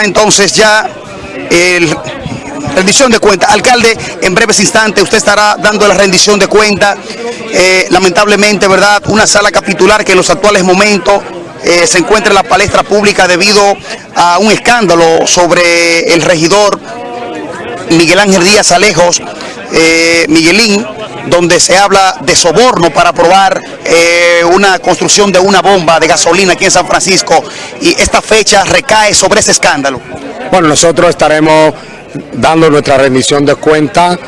entonces ya el rendición de cuenta. Alcalde, en breves instantes usted estará dando la rendición de cuenta. Eh, lamentablemente, ¿verdad? Una sala capitular que en los actuales momentos eh, se encuentra en la palestra pública debido a un escándalo sobre el regidor Miguel Ángel Díaz Alejos, eh, Miguelín, donde se habla de soborno para aprobar eh, una construcción de una bomba de gasolina aquí en San Francisco y esta fecha recae sobre ese escándalo. Bueno, nosotros estaremos dando nuestra rendición de cuenta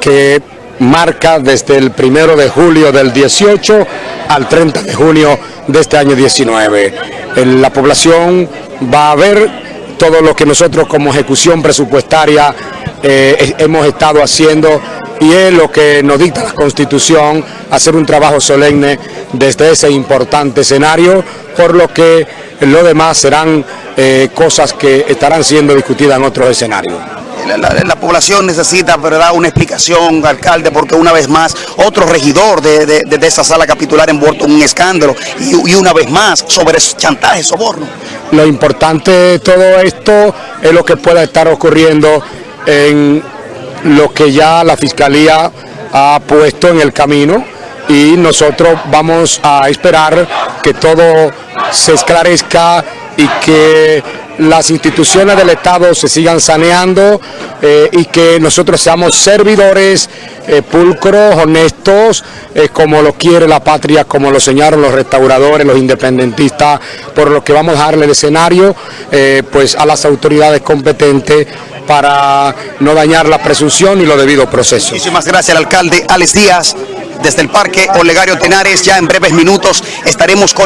que marca desde el primero de julio del 18 al 30 de junio de este año 19. La población va a ver todo lo que nosotros como ejecución presupuestaria eh, hemos estado haciendo y es lo que nos dicta la Constitución, hacer un trabajo solemne desde ese importante escenario, por lo que lo demás serán eh, cosas que estarán siendo discutidas en otros escenarios. La, la, la, población necesita ¿verdad? una explicación, alcalde, porque una vez más otro regidor de, de, de esa sala capitular envuelto en un escándalo y, y, una vez más sobre chantaje, soborno. Lo importante de todo esto es lo que pueda estar ocurriendo en lo que ya la Fiscalía ha puesto en el camino y nosotros vamos a esperar que todo se esclarezca y que las instituciones del Estado se sigan saneando eh, y que nosotros seamos servidores eh, pulcros, honestos, eh, como lo quiere la patria, como lo señalaron los restauradores, los independentistas, por lo que vamos a darle el escenario pues a las autoridades competentes para no dañar la presunción y lo debido proceso. Muchísimas gracias al alcalde Alex Díaz desde el Parque Olegario Tenares. Ya en breves minutos estaremos con